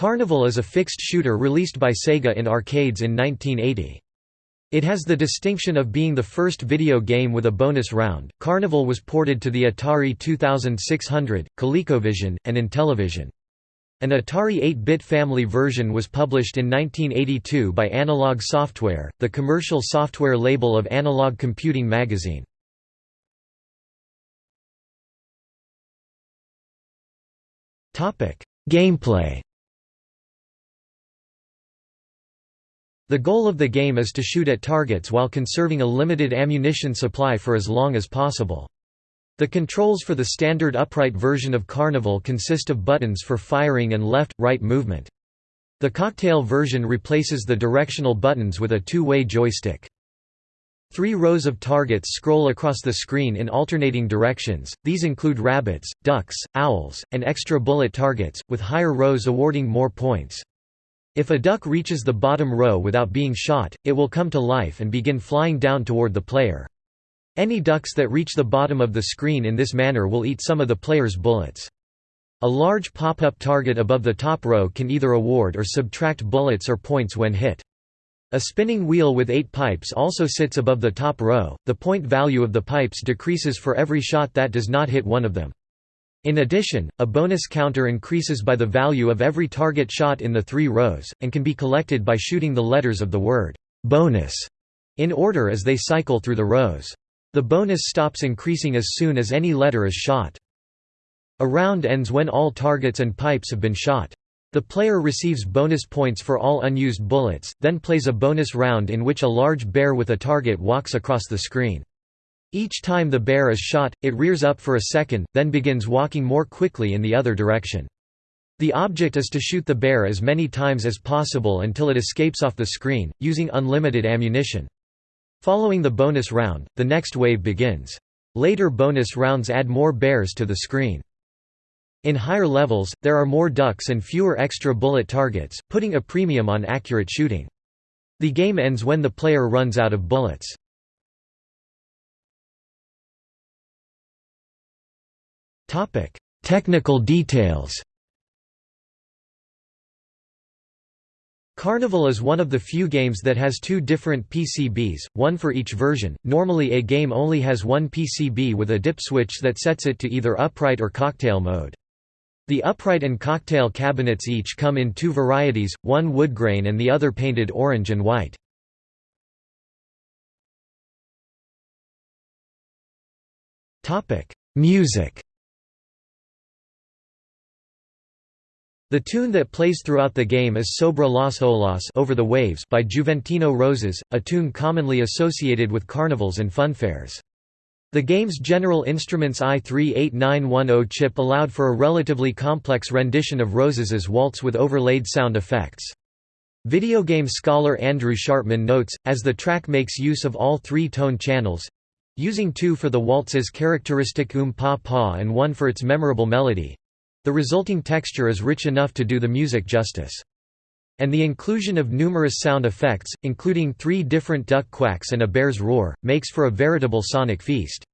Carnival is a fixed shooter released by Sega in arcades in 1980. It has the distinction of being the first video game with a bonus round. Carnival was ported to the Atari 2600, ColecoVision, and Intellivision. An Atari 8-bit family version was published in 1982 by Analog Software, the commercial software label of Analog Computing magazine. Gameplay The goal of the game is to shoot at targets while conserving a limited ammunition supply for as long as possible. The controls for the standard upright version of Carnival consist of buttons for firing and left-right movement. The cocktail version replaces the directional buttons with a two-way joystick. Three rows of targets scroll across the screen in alternating directions, these include rabbits, ducks, owls, and extra bullet targets, with higher rows awarding more points. If a duck reaches the bottom row without being shot, it will come to life and begin flying down toward the player. Any ducks that reach the bottom of the screen in this manner will eat some of the player's bullets. A large pop-up target above the top row can either award or subtract bullets or points when hit. A spinning wheel with eight pipes also sits above the top row, the point value of the pipes decreases for every shot that does not hit one of them. In addition, a bonus counter increases by the value of every target shot in the three rows, and can be collected by shooting the letters of the word bonus in order as they cycle through the rows. The bonus stops increasing as soon as any letter is shot. A round ends when all targets and pipes have been shot. The player receives bonus points for all unused bullets, then plays a bonus round in which a large bear with a target walks across the screen. Each time the bear is shot, it rears up for a second, then begins walking more quickly in the other direction. The object is to shoot the bear as many times as possible until it escapes off the screen, using unlimited ammunition. Following the bonus round, the next wave begins. Later bonus rounds add more bears to the screen. In higher levels, there are more ducks and fewer extra bullet targets, putting a premium on accurate shooting. The game ends when the player runs out of bullets. Topic: Technical details. Carnival is one of the few games that has two different PCBs, one for each version. Normally a game only has one PCB with a dip switch that sets it to either upright or cocktail mode. The upright and cocktail cabinets each come in two varieties, one woodgrain and the other painted orange and white. Music The tune that plays throughout the game is Sobre las olas Over the Waves by Juventino Rosas, a tune commonly associated with carnivals and funfairs. The game's General Instruments AY-3-8910 chip allowed for a relatively complex rendition of Rosas's waltz with overlaid sound effects. Video game scholar Andrew Schartmann notes, as the track makes use of all three tone channels—using two for the waltz's characteristic um-pa-pa and one for its memorable melody, the resulting texture is rich enough to do the music justice. And the inclusion of numerous sound effects, including three different duck quacks and a bear's roar, makes for a veritable sonic feast.